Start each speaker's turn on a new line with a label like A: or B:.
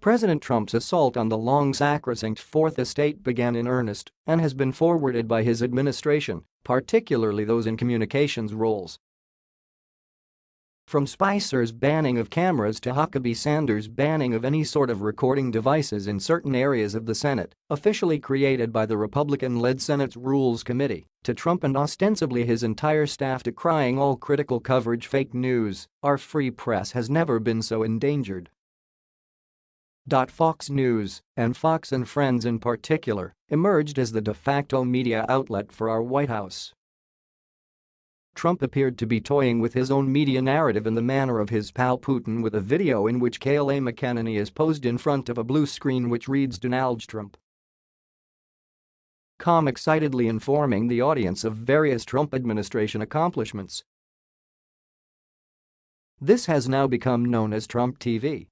A: President Trump's assault on the long sacrosanct Fourth Estate began in earnest and has been forwarded by his administration, particularly those in communications roles. From Spicer's banning of cameras to Huckabee Sanders' banning of any sort of recording devices in certain areas of the Senate, officially created by the Republican-led Senate's Rules Committee, to Trump and ostensibly his entire staff decrying all critical coverage fake news, our free press has never been so endangered. Fox News, and Fox and Friends in particular, emerged as the de facto media outlet for our White House. Trump appeared to be toying with his own media narrative in the manner of his pal Putin with a video in which Kayleigh McEnany is posed in front of a blue screen which reads Donald Trump. Com excitedly informing the audience of various Trump administration accomplishments. This has now become known as Trump TV.